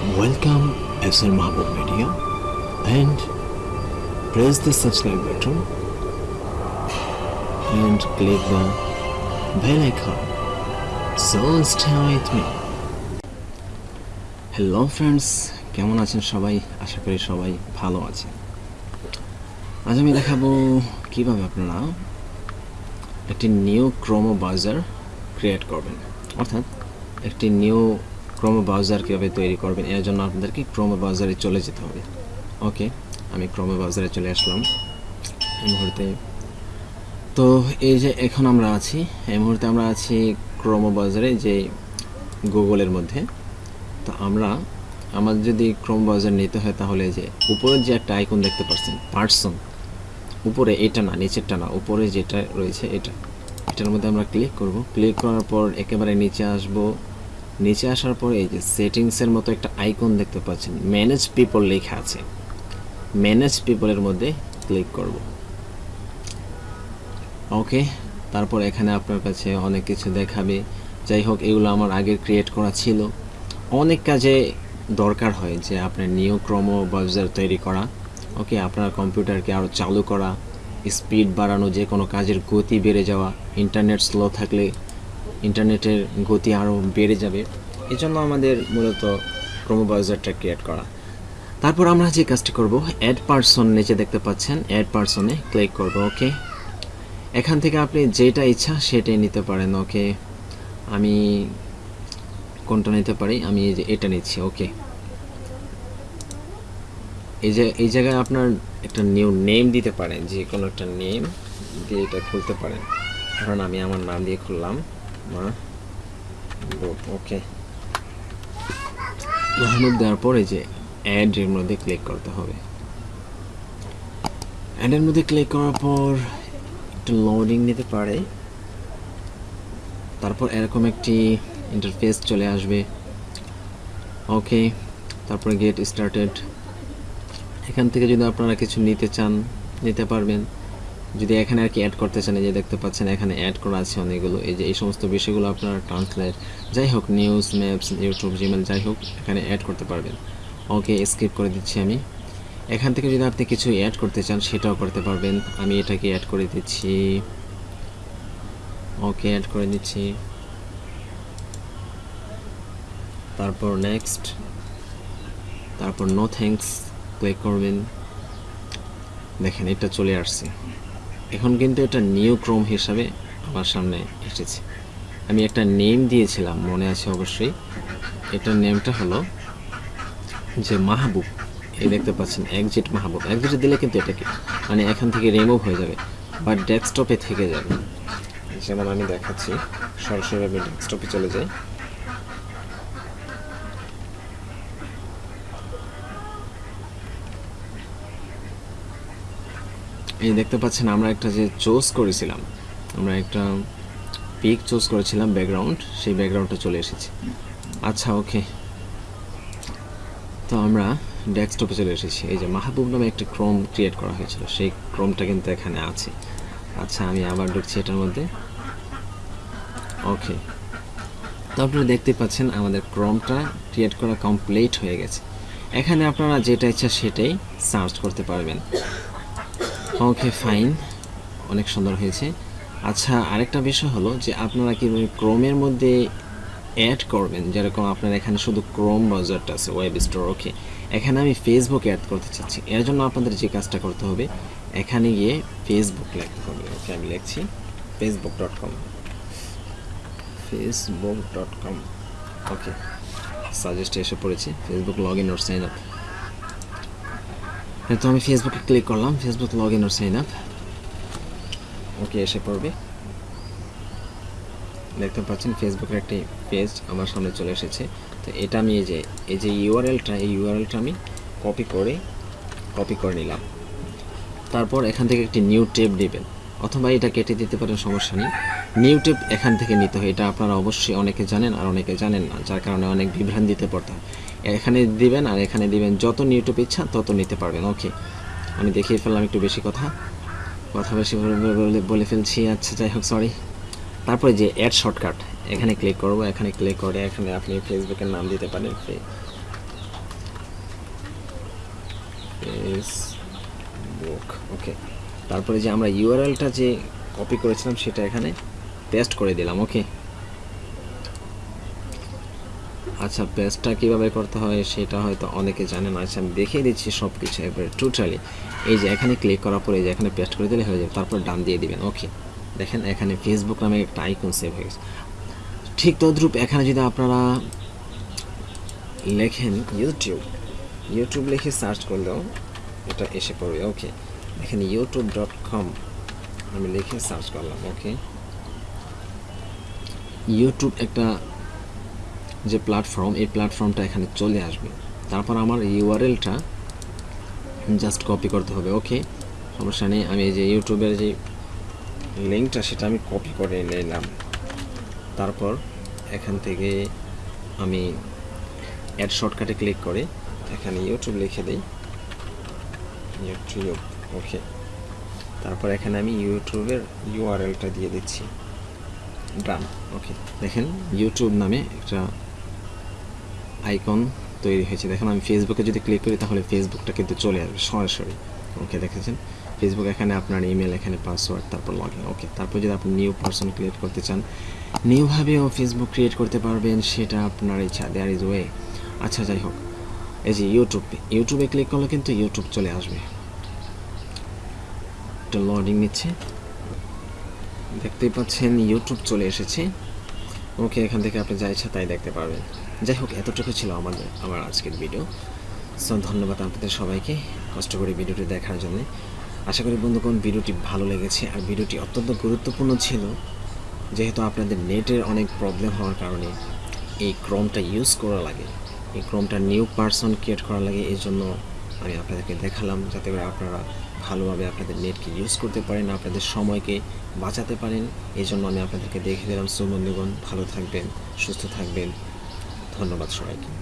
Welcome SL Mahbub Media and press the subscribe button and click the bell icon. So stay with me. Hello friends কেমন আছেন সবাই আশা করি সবাই ভালো আছেন আজ আমি দেখাবো কীভাবে আপনারা একটি নিউ ক্রোমো ব্রাউজার ক্রিয়েট করবেন অর্থাৎ একটি নিউ ক্রোমো ব্রাউজার কীভাবে তৈরি করবেন? এর জন্য আপনাদেরকে ক্রোমো ব্রাউজারে চলে যেতে হবে। ওকে আমি ক্রোমো ব্রাউজারে চলে আসলাম। এই মুহূর্তে। তো এই যে এখন আমরা আছি, এই মুহূর্তে আমরা আছি ক্রোমো ব্রাউজারে যে গুগলের মধ্যে। তো আমরা আমার যদি ক্রোম ব্রাউজার নিতে হয় তাহলে যে উপরে যে একটা আইকন দেখতে পাচ্ছেন পার্সন উপরে এটা না, নিচেরটা না, উপরে যেটা রয়েছে এটা। এটার মধ্যে আমরা ক্লিক করব। ক্লিক করার পর একেবারে নিচে আসব। নিচে আসার পরে এই যে সেটিংসের মতো একটা আইকন দেখতে পাচ্ছেন। ম্যানেজ পিপল লেখা আছে। ম্যানেজ পিপলের মধ্যে ক্লিক করব। ওকে, তারপর এখানে আপনার কাছে অনেক কিছু দেখাবে। যাই হোক, এগুলো আমার আগের ক্রিয়েট করা ছিল। অনেক কাজে দরকার হয় যে আপনার নিউ ক্রোমো ব্রাউজার তৈরি করা। ওকে, আপনার কম্পিউটারকে আরও চালু করা। স্পিড বাড়ানো, যে কোনো কাজের গতি বেড়ে যাওয়া। ইন্টারনেট স্লো থাকলে ইন্টারনেটের গতি আরও বেড়ে যাবে এই জন্য আমাদের মূলত ক্রোমো ব্রাউজারটা ক্রিয়েট করা। তারপর আমরা যে কাজটি করব অ্যাড পারসন নিচে দেখতে পাচ্ছেন অ্যাড পারসনে ক্লিক করব ওকে এখান থেকে আপনি যেটা ইচ্ছা সেটাই নিতে পারেন ওকে আমি কোনটা নিতে পারি? আমি এই যে এটা নিচ্ছি ওকে এই যে, এই জায়গায় আপনার একটা নিউ নেম দিতে পারেন যে কোনো একটা নেম দিয়ে এটা খুলতে পারেন। কারণ আমি আমার নাম দিয়ে খুললাম। মা। ওকে। মাহমুদ দেওয়ার পরে যে অ্যাড এর মধ্যে ক্লিক করতে হবে। অ্যাডের মধ্যে ক্লিক করার পর একটু লোডিং নিতে পারে। তারপর এরকম একটি ইন্টারফেস চলে আসবে। ওকে, তারপরে গেট স্টার্টেড এখান থেকে যদি আপনারা কিছু নিতে চান, নিতে পারবেন। যদি এখানে আর কি অ্যাড করতে চান, এই যে দেখতে পাচ্ছেন এখানে অ্যাড করা আছে অনেকগুলো। এই যে এই সমস্ত বিষয়গুলো আপনারা ট্রান্সলেট যাই হোক নিউজ ম্যাপস ইউটিউব জিমেল যাই হোক, এখানে অ্যাড করতে পারবেন। ওকে স্কিপ করে দিচ্ছি আমি। এখান থেকে যদি আপনি কিছু অ্যাড করতে চান, সেটাও করতে পারবেন। আমি এটাকে অ্যাড করে দিচ্ছি। ওকে অ্যাড করে দিচ্ছি তারপর নেক্সট তারপর নো থ্যাঙ্কস ক্লিক করবেন। দেখেন, এটা চলে আসছে। এখন কিন্তু এটা নিউ ক্রোম হিসাবে আমার সামনে এসেছে। আমি একটা নেম দিয়েছিলাম, মনে আছে অবশ্যই। এটার নেমটা হলো যে মাহবুব। এই দেখতে পাচ্ছেন একজিট মাহবুব। একজিটে দিলে কিন্তু এটাকে মানে এখান থেকে রিমুভ হয়ে যাবে বা ডেস্কটপে থেকে যাবে। যেমন আমি দেখাচ্ছি, সরাসরি আমি ডেস্কটপে চলে যাই। এই দেখতে পাচ্ছেন, আমরা একটা যে চুজ করেছিলাম, আমরা একটা পিক চুজ করেছিলাম ব্যাকগ্রাউন্ড, সেই ব্যাকগ্রাউন্ডটা চলে এসেছে। আচ্ছা ওকে। তো আমরা ডেস্কটপে চলে এসেছি। এই যে মাহবুব নামে একটা ক্রোম ক্রিয়েট করা হয়েছিল, সেই ক্রোমটা কিন্তু এখানে আছে। আচ্ছা আমি আবার ঢুকছি এটার মধ্যে। ওকে। তো আপনারা দেখতে পাচ্ছেন, আমাদের ক্রোমটা ক্রিয়েট করা কমপ্লিট হয়ে গেছে। এখানে আপনারা যেটা ইচ্ছা সেটাই সার্চ করতে পারবেন। Okay, fine. অনেক সুন্দর হয়েছে। আচ্ছা আরেকটা বিষয় হলো যে আপনারা কীভাবে ক্রোমের মধ্যে অ্যাড করবেন? যেরকম আপনার এখানে শুধু ক্রোম ব্রাউজারটা আছে ওয়েব স্টোর ওকে এখানে আমি ফেসবুক অ্যাড করতে চাচ্ছি। এর জন্য আপনাদের যে কাজটা করতে হবে, এখানে গিয়ে ফেসবুক লিখতে হবে। ওকে আমি লিখছি Facebook dot com Facebook dot com okay সাজেস্টে এসে পড়েছি। Facebook log in or sign up তো আমি ফেসবুকে ক্লিক করলাম Facebook log in or sign up okay এসে পড়বে। দেখতে পাচ্ছেন ফেসবুকের একটি পেজ আমার সামনে চলে এসেছে। তো এটা আমি এই যে এই যে ইউআরএলটা এই ইউআরএলটা আমি কপি করে কপি করে নিলাম। তারপর এখান থেকে একটি নিউ টেপ দেবেন। অথবা এটা কেটে দিতে পারেন, সমস্যা নেই। নিউ টেপ এখান থেকে নিতে হয়। এটা আপনারা অবশ্যই অনেকে জানেন আর অনেকে জানেন না, যার কারণে অনেক বিভ্রান্তিতে পড়তে হয়। এখানে দিবেন আর এখানে দিবেন। যত নিউ টেপ ইচ্ছা তত নিতে পারবেন। ওকে। আমি দেখিয়ে ফেললাম একটু বেশি কথা। কথা বেশি বলে ফেলছি। আচ্ছা যাই হোক সরি তারপরে যে অ্যাড শর্টকাট এখানে ক্লিক করব, এখানে ক্লিক করে এখানে আপনি ফেসবুকের নাম দিতে পারেন। ফেসবুক ওকে তারপরে যে আমরা ইউআরএলটা যে কপি করেছিলাম সেটা এখানে পেস্ট করে দিলাম ওকে আচ্ছা পেস্টটা কীভাবে করতে হয় সেটা হয়তো অনেকে জানে না। আচ্ছা আমি দেখিয়ে দিচ্ছি সব কিছু একবারে টোটালি এই যে এখানে ক্লিক করার পরে এই যে এখানে পেস্ট করে দিলে হয়ে যাবে। তারপর ডান দিয়ে দিবেন। ওকে দেখেন এখানে ফেসবুক নামে একটা আইকন সেভ হয়ে গেছে। ঠিক তদ্রূপ এখানে যদি আপনারা লেখেন ইউটিউব ইউটিউব লিখে সার্চ করলেও এটা এসে পড়বে। ওকে এখানে ইউটিউব ডট কম আমি লিখে সার্চ করলাম। ওকে ইউটিউব একটা যে প্ল্যাটফর্ম এই প্ল্যাটফর্মটা এখানে চলে আসবে। তারপর আমার ইউআরএলটা জাস্ট কপি করতে হবে ওকে সমস্যা নেই, আমি এই যে ইউটিউবের যে লিঙ্কটা সেটা আমি কপি করে নিলাম। তারপর এখান থেকে আমি অ্যাড শর্টকাটে ক্লিক করে এখানে ইউটিউব লিখে দিই। ইউটিউব ওকে তারপর এখানে আমি ইউটিউবের ইউআরএলটা দিয়ে দিচ্ছি। ডান ওকে দেখেন ইউটিউব নামে একটা আইকন তৈরি হয়েছে। দেখেন, আমি ফেসবুকে যদি ক্লিক করি, তাহলে ফেসবুকটা কিন্তু চলে আসবে সরাসরি। ওকে দেখেছেন? ফেসবুক এখানে আপনার ইমেল এখানে পাসওয়ার্ড তারপর লগ ইন ওকে তারপর যদি আপনি নিউ পার্সন ক্রিয়েট করতে চান নিউভাবেও ফেসবুক ক্রিয়েট করতে পারবেন, সেটা আপনার ইচ্ছা দেয়ার ইজ ওয়ে আচ্ছা যাই হোক, এই যে ইউটিউব ইউটিউবে ক্লিক করলে কিন্তু ইউটিউব চলে আসবে। একটা লডিং নিচ্ছে। দেখতেই পাচ্ছেন ইউটিউব চলে এসেছে। ওকে এখান থেকে আপনি যা ইচ্ছা তাই দেখতে পারবেন। যাই হোক এতটুকু ছিল আমাদের আমার আজকের ভিডিও সো ধন্যবাদ আপনাদের সবাইকে কষ্ট করে ভিডিওটি দেখার জন্য। আশা করি বন্ধুগণ ভিডিওটি ভালো লেগেছে আর ভিডিওটি অত্যন্ত গুরুত্বপূর্ণ ছিল। যেহেতু আপনাদের নেটের অনেক প্রবলেম হওয়ার কারণে এই ক্রমটা ইউজ করা লাগে। এই ক্রমটা নিউ পার্সন ক্রিয়েট করা লাগে, এই জন্য আমি আপনাদেরকে দেখালাম যাতে করে আপনারা ভালোভাবে আপনাদের নেটকে ইউজ করতে পারেন, আপনাদের সময়কে বাঁচাতে পারেন। এই জন্য আমি আপনাদেরকে দেখে দিলাম। সো ভালো থাকবেন, সুস্থ থাকবেন। ধন্যবাদ সবাইকে।